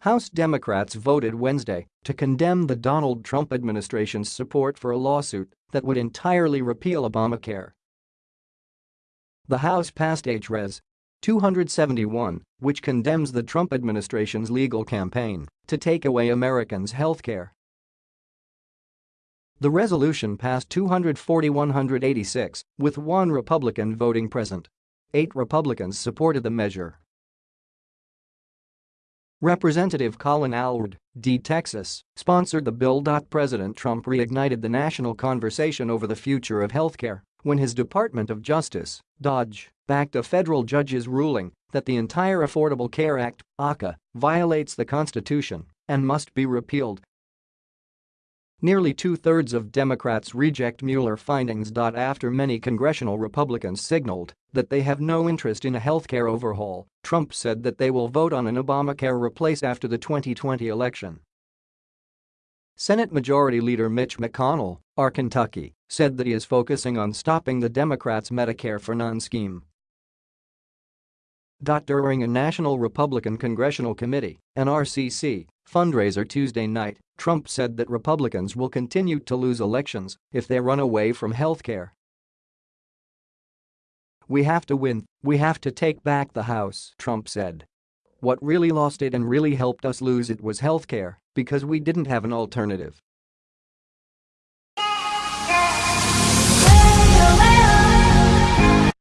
House Democrats voted Wednesday to condemn the Donald Trump administration's support for a lawsuit that would entirely repeal Obamacare. The House passed H.Res. 271, which condemns the Trump administration's legal campaign to take away Americans' health care. The resolution passed 240-186, with one Republican voting present. Eight Republicans supported the measure. Representative Colin Allred, D. Texas, sponsored the bill. President Trump reignited the national conversation over the future of healthcare when his Department of Justice, DOJ, backed a federal judge's ruling that the entire Affordable Care Act, ACA, violates the Constitution and must be repealed Nearly two-thirds of Democrats reject Mueller findings. After many congressional Republicans signaled that they have no interest in a healthcare overhaul, Trump said that they will vote on an Obamacare replace after the 2020 election. Senate Majority Leader Mitch McConnell, R. Kentucky, said that he is focusing on stopping the Democrats' Medicare for None scheme. During a National Republican Congressional Committee, NRCC, fundraiser Tuesday night, Trump said that Republicans will continue to lose elections if they run away from health care. We have to win, we have to take back the House, Trump said. What really lost it and really helped us lose it was health care because we didn't have an alternative.